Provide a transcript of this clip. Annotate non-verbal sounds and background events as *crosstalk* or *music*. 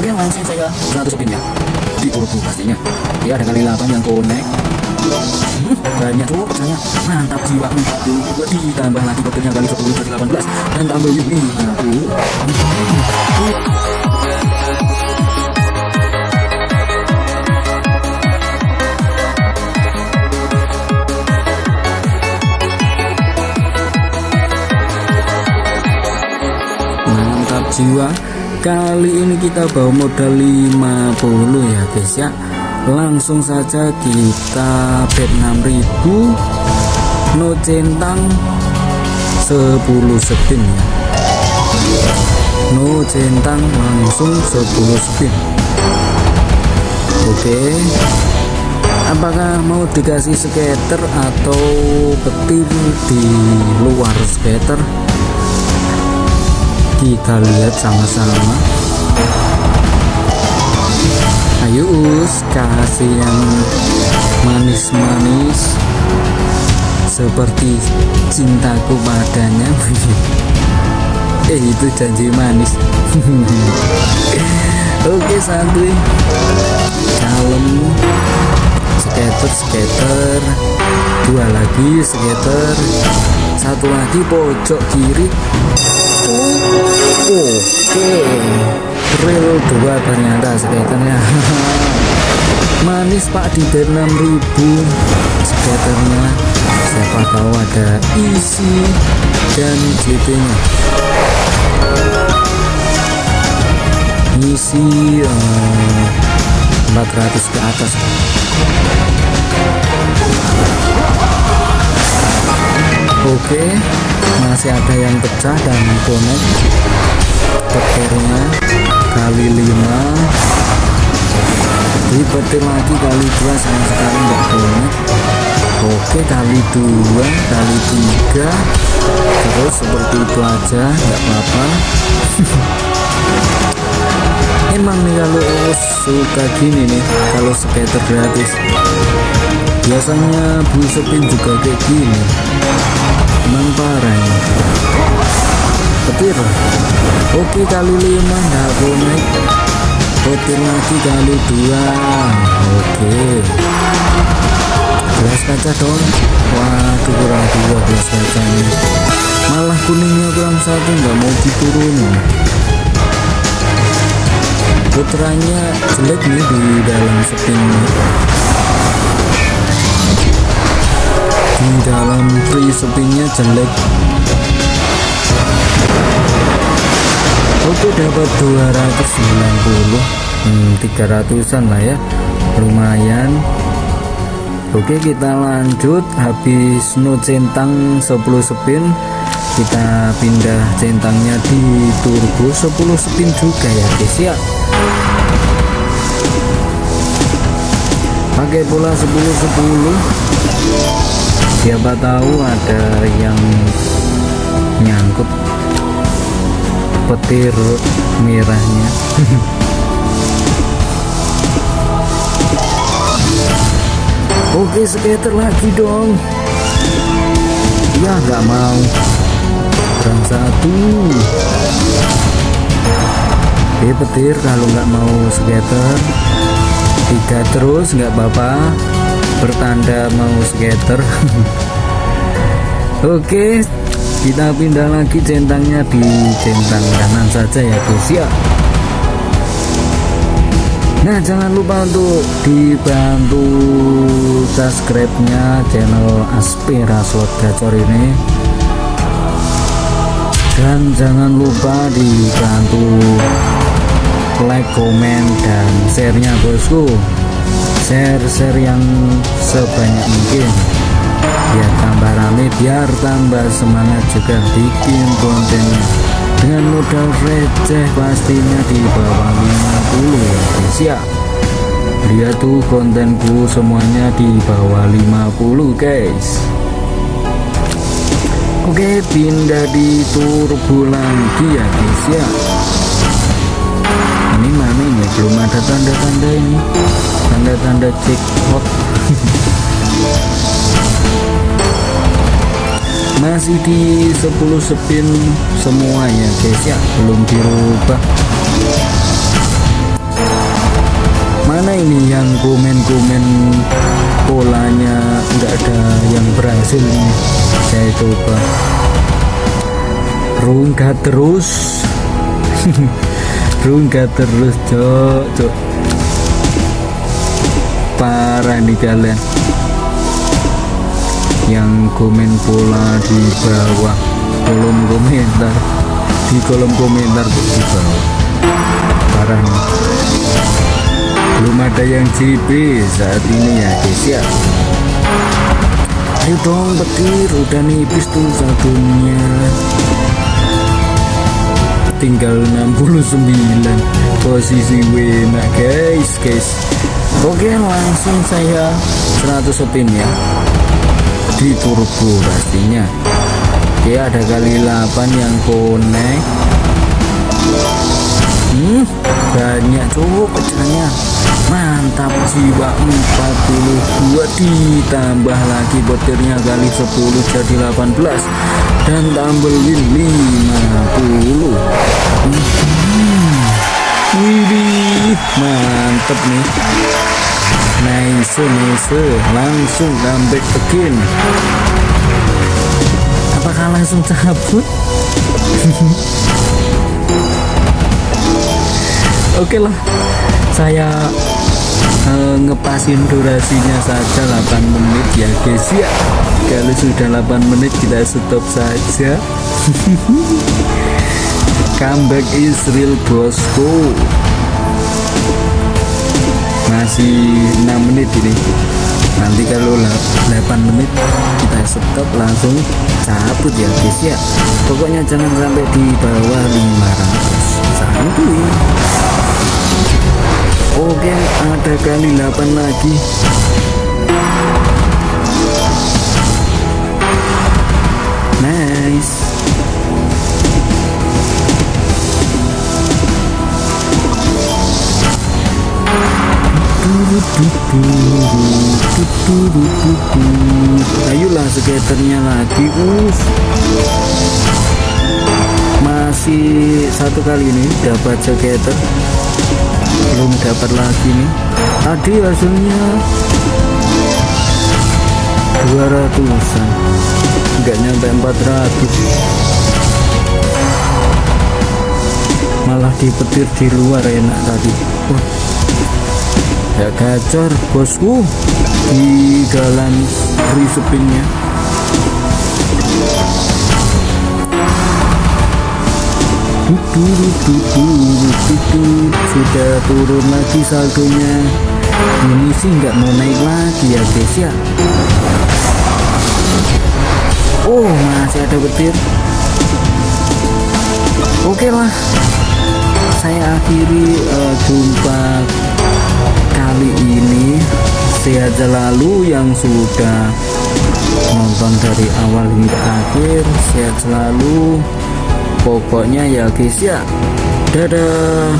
oke langsung saya 100 spin ya? Di turbo pastinya. Ya ada kali 8 yang hmm, banyak tuh saya mantap jiwa. Ditambah lagi kopinya kali 10 kali 18 dan tambah ini mantap jiwa kali ini kita bawa modal 50 ya guys ya. Langsung saja kita bet 6000 no centang 10 spin ya. No centang langsung 10 spin oke. Apakah mau dikasih skater atau petir di luar skater kita lihat sama-sama. Ayo us kasih yang manis-manis. Seperti cintaku padanya. *laughs* Eh itu janji manis. *laughs* Oke santuy kalem. Skater skater. Dua lagi skater. Satu lagi pojok kiri oke real dua ternyata skaternya *laughs* manis pak di 6000 skaternya siapa tahu ada isi dan GT nya isi uh, 400 ke atas. Oke masih ada yang pecah dan connect petirnya kali 5 dipetir lagi kali 2 sama sekali enggak connect oke kali 2 kali 3 terus seperti itu aja enggak apa-apa. *laughs* Emang nih kalau suka gini nih kalau skater gratis. Biasanya blue spin juga kayak gini petir oke kali lima nggak connect petir lagi kali dua. Oke. Belas kaca dong waduh kurang dua belas kacanya malah kuningnya kurang satu nggak mau diturunin. Putranya jelek nih di dalam spinnya di dalam free spinnya jelek oke dapat 290 hmm, 300an lah ya. Lumayan. Oke kita lanjut. Habis no centang 10 spin kita pindah centangnya di turbo 10 spin juga ya guys ya. Pakai pola 10 10 siapa tahu ada yang nyangkut petir merahnya. *laughs* Oke skater lagi dong. Ya nggak mau. Kurang satu. Oke petir kalau nggak mau skater. Tiga terus nggak apa-apa. Bertanda mau skater. *laughs* Oke kita pindah lagi centangnya di centang kanan saja ya guys ya. Nah jangan lupa untuk dibantu subscribe nya channel Aspira Slot Gacor ini. Dan jangan lupa dibantu like, komen, dan share-nya bosku. Share-share yang sebanyak mungkin biar tambah rame biar tambah semangat juga. Bikin kontennya dengan modal receh pastinya di bawah 50 ya guys ya lihat tuh kontenku semuanya di bawah 50 guys. Oke pindah di turbo lagi ya guys ya. Ini mana ini? Belum ada tanda-tanda ini. Tanda-tanda jackpot *laughs* masih di 10 spin semuanya guys. Ya. Belum dirubah. Mana ini yang komen-komen polanya nggak ada yang berhasil nih saya coba. Rungkat terus. *laughs* Rungkat terus cok cok. Parah nih kalian yang komen pola di bawah kolom komentar. Di kolom komentar di bawah. Parah belum ada yang JP saat ini ya guys ya. Ayo dong petir. Udah nipis tuh satunya tinggal 69 posisi wena guys guys. Oke langsung saya 100 spin ya di turbo pastinya oke ada kali 8 yang connect. Hmm banyak cowok pecahnya mantap jiwa 42 ditambah lagi botirnya kali 10 jadi 18 dan tambah win 50 hmm. Widih mantep nih nice nice langsung comeback again apakah langsung cabut oke lah. Saya uh, ngepasin durasinya saja 8 menit ya guys ya. Kalau sudah 8 menit kita stop saja. *laughs* Comeback is real bosku masih 6 menit ini. Nanti kalau 8 menit kita stop langsung cabut ya guys ya. Pokoknya jangan sampai di bawah 500 santuy Oke ada kali 8 lagi Ayolah skaternya lagi us. Masih satu kali ini dapat skater. Belum dapat lagi nih. Tadi hasilnya 200an enggak nyampe 400 malah dipetir di luar enak tadi. Wah ya gacor bosku. Di dalam free spinnya sudah turun lagi saldonya ini sih nggak mau naik lagi ya guys ya oh masih ada petir oke okay lah saya akhiri uh, jumpa kali ini sehat selalu yang sudah nonton dari awal hingga akhir sehat selalu pokoknya ya guys ya dadah